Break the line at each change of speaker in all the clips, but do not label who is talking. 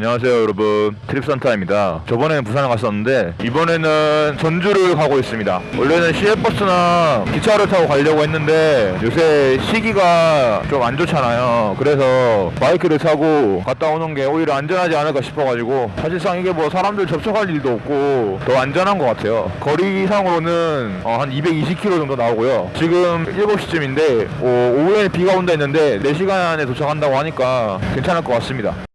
안녕하세요 여러분. 트립산타입니다. 저번에는 부산을 갔었는데 이번에는 전주를 가고 있습니다. 원래는 시외버스나 기차를 타고 가려고 했는데 요새 시기가 좀 안 좋잖아요. 그래서 바이크를 타고 갔다 오는 게 오히려 안전하지 않을까 싶어가지고 사실상 이게 뭐 사람들 접촉할 일도 없고 더 안전한 것 같아요. 거리상으로는 어, 한 220km 정도 나오고요. 지금 7시쯤인데 오후에 비가 온다 했는데 4시간 안에 도착한다고 하니까 괜찮을 것 같습니다. 어,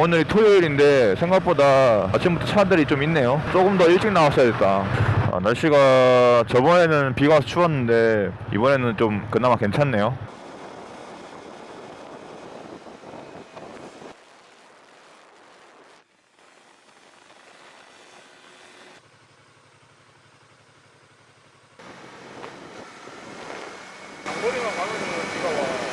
오늘 토요일인데 생각보다 아침부터 차들이 좀 있네요. 조금 더 일찍 나왔어야겠다. 아, 날씨가 저번에는 비가 와서 추웠는데 이번에는 좀 그나마 괜찮네요. 머리만 가면은 비가 와.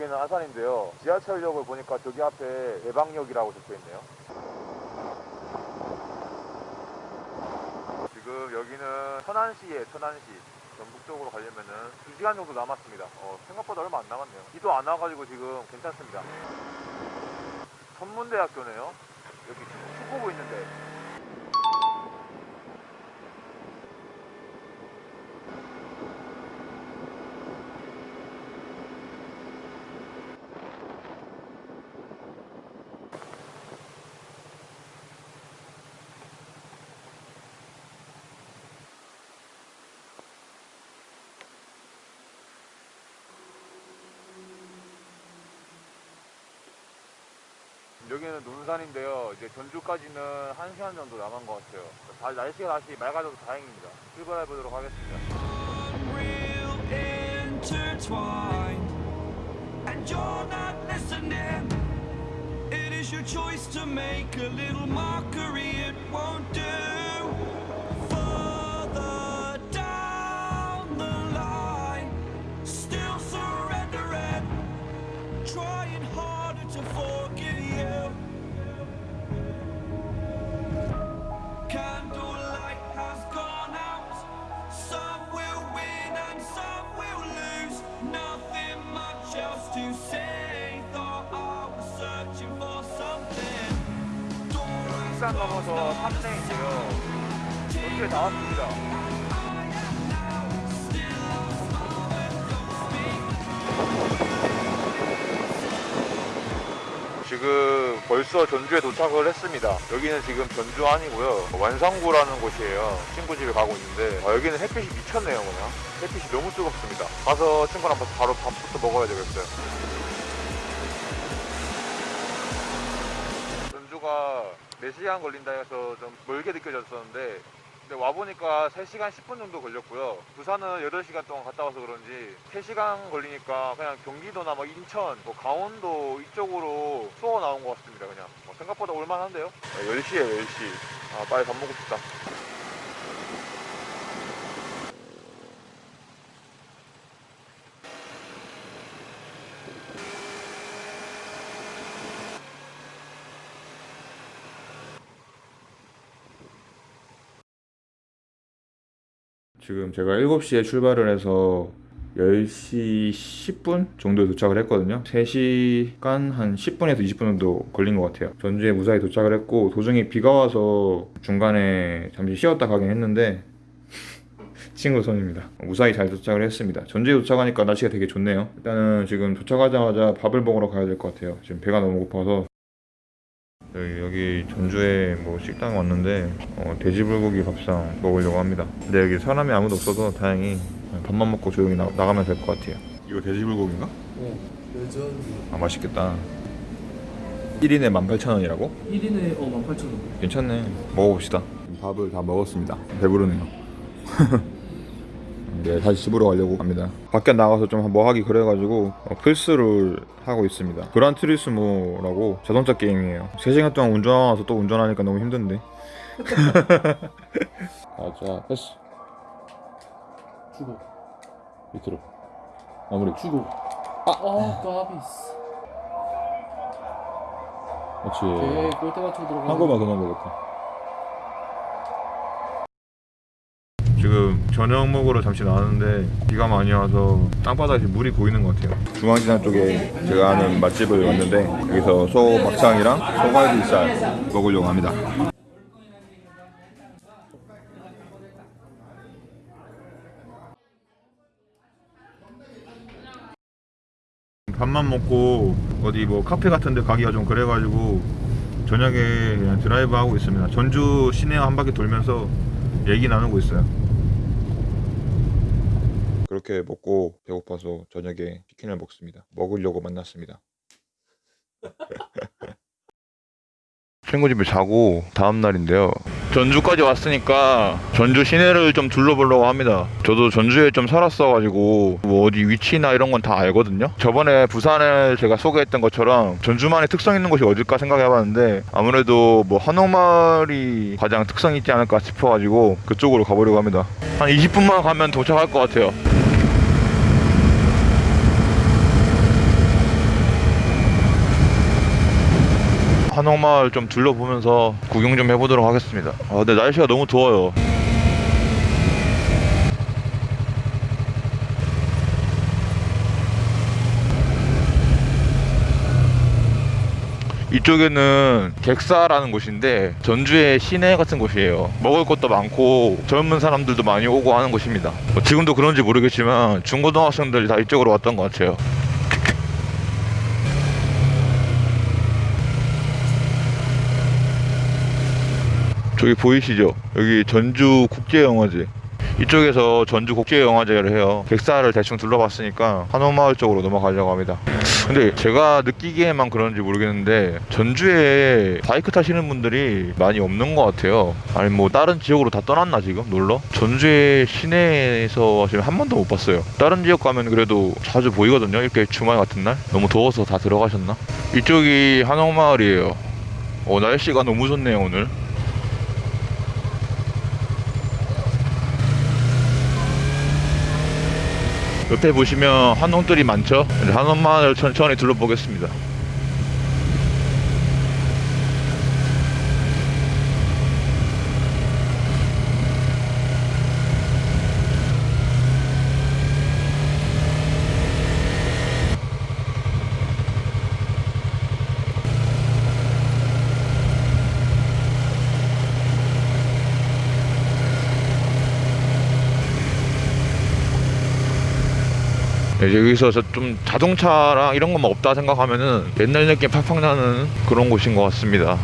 여기는 아산인데요. 지하철역을 보니까 저기 앞에 예방역이라고 적혀 있네요. 지금 여기는 천안시에 천안시. 전북 쪽으로 가려면은 2시간 정도 남았습니다. 어, 생각보다 얼마 안 남았네요. 비도 안 와가지고 지금 괜찮습니다. 천문대학교네요. 여기 축구부 있는데. 여기는 논산인데요. 이제 전주까지는 1시간 정도 남은 것 같아요. 다, 날씨가 다시 맑아져서 다행입니다. 출발해 보도록 하겠습니다.
it is your choice to make a little mockery it won't do
100단 넘어서 3대 지금 어떻게 나왔습니다. 지금 벌써 전주에 도착을 했습니다. 여기는 지금 전주 아니고요. 완산구라는 곳이에요. 친구 집에 가고 있는데. 아, 여기는 햇빛이 미쳤네요 그냥. 햇빛이 너무 뜨겁습니다. 가서 친구랑 바로 밥부터 먹어야 되겠어요. 전주가 4시간 걸린다 해서 좀 멀게 느껴졌었는데 근데 와보니까 3시간 10분 정도 걸렸고요. 부산은 8시간 동안 갔다 와서 그런지 3시간 걸리니까 그냥 경기도나 뭐 인천, 뭐 강원도 이쪽으로 쏘어 나온 것 같습니다 그냥. 뭐 생각보다 올만한데요? 10시에 10시. 아 빨리 밥 먹고 싶다 지금 제가 7시에 출발을 해서 10시 10분 정도에 도착을 했거든요. 3시간 한 10분에서 20분 정도 걸린 것 같아요. 전주에 무사히 도착을 했고 도중에 비가 와서 중간에 잠시 쉬었다 가긴 했는데 친구 손입니다. 무사히 잘 도착을 했습니다. 전주에 도착하니까 날씨가 되게 좋네요. 일단은 지금 도착하자마자 밥을 먹으러 가야 될 것 같아요. 지금 배가 너무 고파서 여기, 여기 전주에 뭐 식당 왔는데 어, 돼지불고기 밥상 먹으려고 합니다 근데 여기 사람이 아무도 없어서 다행히 밥만 먹고 조용히 나, 나가면 될 것 같아요 이거 돼지불고기인가?
어, 여전
아 맛있겠다 1인에 18,000원이라고?
1인에 어 18,000원
괜찮네. 먹어봅시다. 밥을 다 먹었습니다. 배부르네요. 네, 다시 집으로 가려고 합니다. 밖에 나가서 좀 뭐 하기 그래가지고 어, 플스를 하고 있습니다. Gran Turismo라고 자동차 게임이에요. 3시간 동안 운전하면서 또 운전하니까 너무 힘든데. 아, 자, 패스.
주고
밑으로. 마무리.
주고 아 까비스
그렇지.
골대 맞추고 들어가
한 거만 그만 먹었다. 지금 저녁 먹으러 잠시 나왔는데 비가 많이 와서 땅바닥에 물이 보이는 것 같아요. 중앙시장 쪽에 제가 아는 맛집을 왔는데 여기서 소 막창이랑 소갈비살 먹으려고 합니다. 밥만 먹고 어디 뭐 카페 같은 데 가기가 좀 그래가지고 저녁에 그냥 드라이브 하고 있습니다. 전주 시내 한 바퀴 돌면서 얘기 나누고 있어요. 그렇게 먹고 배고파서 저녁에 치킨을 먹습니다. 먹으려고 만났습니다. 친구 집에 자고 다음 날인데요. 전주까지 왔으니까 전주 시내를 좀 둘러보려고 합니다. 저도 전주에 좀 살았어가지고 뭐 어디 위치나 이런 건 다 알거든요. 저번에 부산을 제가 소개했던 것처럼 전주만의 특성 있는 곳이 어딜까 생각해봤는데 아무래도 뭐 한옥마을이 가장 특성 있지 않을까 싶어가지고 그쪽으로 가보려고 합니다. 한 20분만 가면 도착할 것 같아요. 한옥마을 좀 둘러보면서 구경 좀 해보도록 하겠습니다. 아, 근데 날씨가 너무 더워요. 이쪽에는 객사라는 곳인데 전주의 시내 같은 곳이에요. 먹을 것도 많고 젊은 사람들도 많이 오고 하는 곳입니다. 뭐 지금도 그런지 모르겠지만 중고등학생들이 다 이쪽으로 왔던 것 같아요. 저기 보이시죠? 여기 전주 국제영화제. 이쪽에서 전주 국제영화제를 해요. 객사를 대충 둘러봤으니까 한옥마을 쪽으로 넘어가려고 합니다. 근데 제가 느끼기에만 그런지 모르겠는데 전주에 바이크 타시는 분들이 많이 없는 것 같아요. 아니 뭐 다른 지역으로 다 떠났나 지금 놀러? 전주의 시내에서 지금 한 번도 못 봤어요. 다른 지역 가면 그래도 자주 보이거든요. 이렇게 주말 같은 날. 너무 더워서 다 들어가셨나? 이쪽이 한옥마을이에요. 어 날씨가 너무 좋네요 오늘. 옆에 보시면 한옥들이 많죠? 한옥마을 천천히 둘러보겠습니다. 여기서 저좀 자동차랑 이런 것만 없다 생각하면은 옛날 느낌 팍팍 나는 그런 곳인 것 같습니다.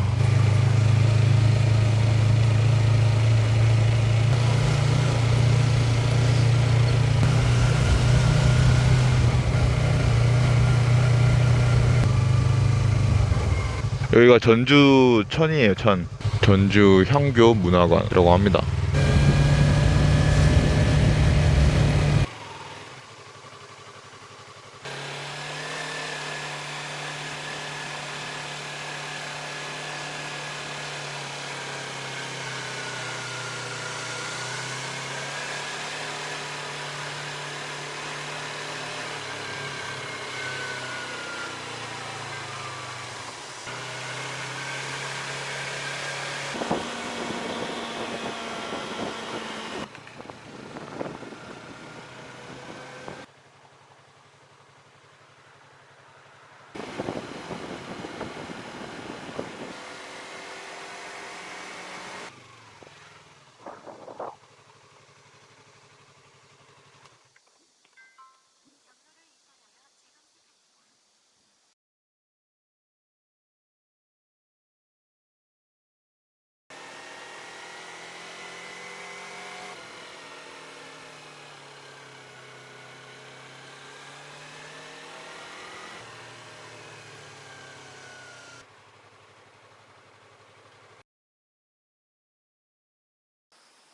여기가 전주 천이에요 천 전주 향교 문화관이라고 합니다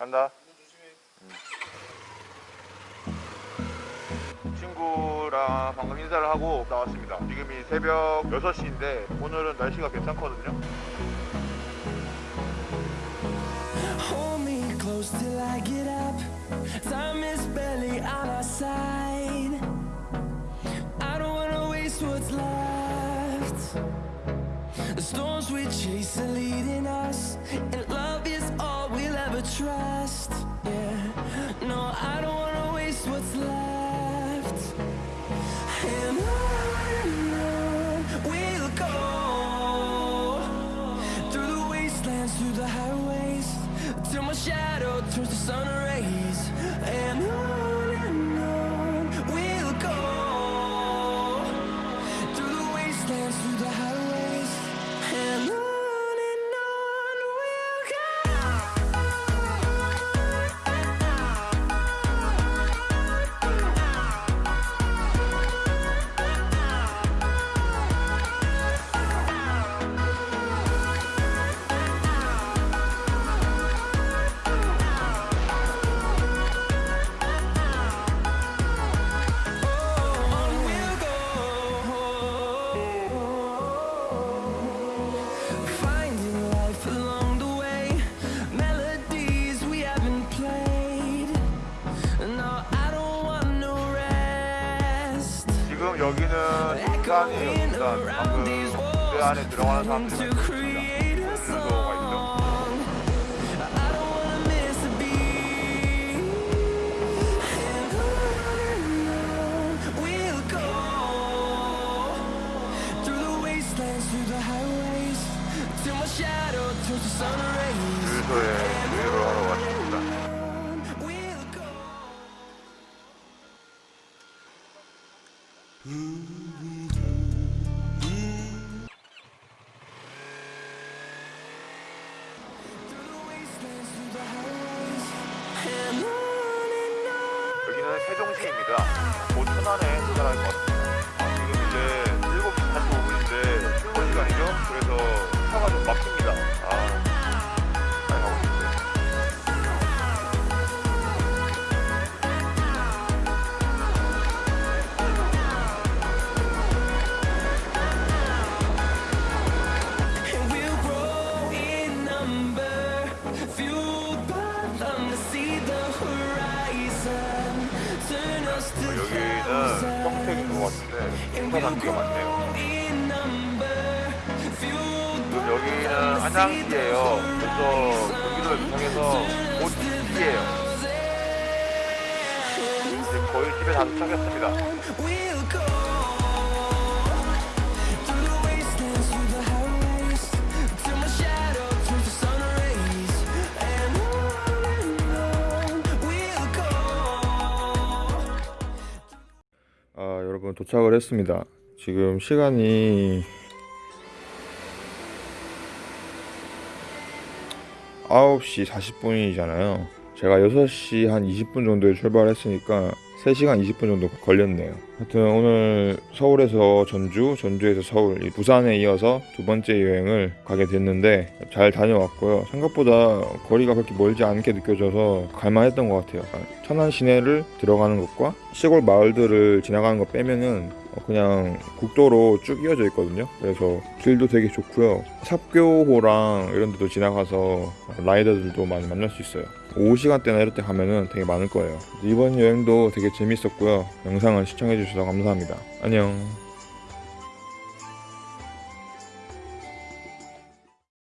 간다. 친구랑 방금 인사를 하고 나왔습니다. 지금이 새벽 6시인데 오늘은 날씨가 괜찮거든요.
The storms we chase are leading us, trust. Yeah,
여기는 부산이었습니다. 방금 그 안에 들어가는 사람들이
To
많습니다.
create a
들어가 있죠.
song. I don't wanna miss a beat.
여기는 평택인 것 같은데
And
행사
we'll
단지가 많네요.
by
여기는 한양시예요. 그래서. 경기도를 통해서 곧 시예요. 이제 거의 집에 다 도착했습니다. 아, 여러분 도착을 했습니다. 지금 시간이 9시 40분이잖아요. 제가 6시 한 20분 정도에 출발했으니까 3시간 20분 정도 걸렸네요. 하여튼 오늘 서울에서 전주, 전주에서 서울, 이 부산에 이어서 두 번째 여행을 가게 됐는데 잘 다녀왔고요. 생각보다 거리가 그렇게 멀지 않게 느껴져서 갈만했던 것 같아요. 천안 시내를 들어가는 것과 시골 마을들을 지나가는 거 빼면은 어, 그냥 국도로 쭉 이어져 있거든요. 그래서 길도 되게 좋고요. 삽교호랑 이런 데도 지나가서 라이더들도 많이 만날 수 있어요. 오후 시간대나 이럴 때 가면은 되게 많을 거예요. 이번 여행도 되게 재밌었고요. 영상을 시청해 주셔서 감사합니다. 안녕.